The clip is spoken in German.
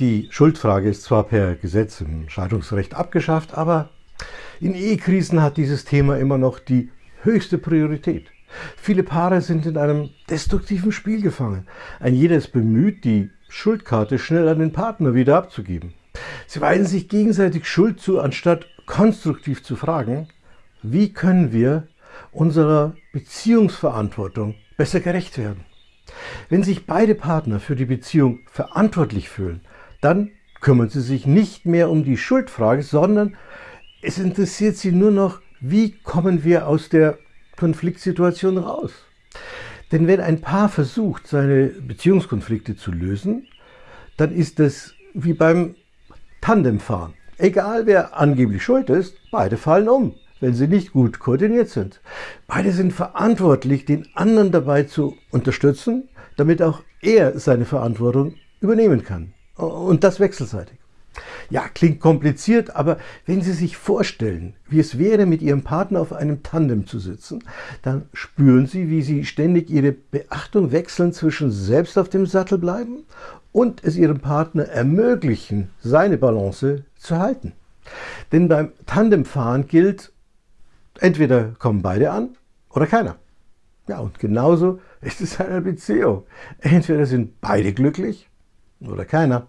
Die Schuldfrage ist zwar per Gesetz im Scheidungsrecht abgeschafft, aber in Ehekrisen hat dieses Thema immer noch die höchste Priorität. Viele Paare sind in einem destruktiven Spiel gefangen. Ein jeder ist bemüht, die Schuldkarte schnell an den Partner wieder abzugeben. Sie weisen sich gegenseitig Schuld zu, anstatt konstruktiv zu fragen, wie können wir unserer Beziehungsverantwortung besser gerecht werden. Wenn sich beide Partner für die Beziehung verantwortlich fühlen, dann kümmern sie sich nicht mehr um die Schuldfrage, sondern es interessiert sie nur noch, wie kommen wir aus der Konfliktsituation raus. Denn wenn ein Paar versucht, seine Beziehungskonflikte zu lösen, dann ist es wie beim Tandemfahren. Egal wer angeblich schuld ist, beide fallen um, wenn sie nicht gut koordiniert sind. Beide sind verantwortlich, den anderen dabei zu unterstützen, damit auch er seine Verantwortung übernehmen kann. Und das wechselseitig. Ja, klingt kompliziert, aber wenn Sie sich vorstellen, wie es wäre, mit Ihrem Partner auf einem Tandem zu sitzen, dann spüren Sie, wie Sie ständig Ihre Beachtung wechseln zwischen selbst auf dem Sattel bleiben und es Ihrem Partner ermöglichen, seine Balance zu halten. Denn beim Tandemfahren gilt, entweder kommen beide an oder keiner. Ja, und genauso ist es in einer Beziehung. Entweder sind beide glücklich oder keiner.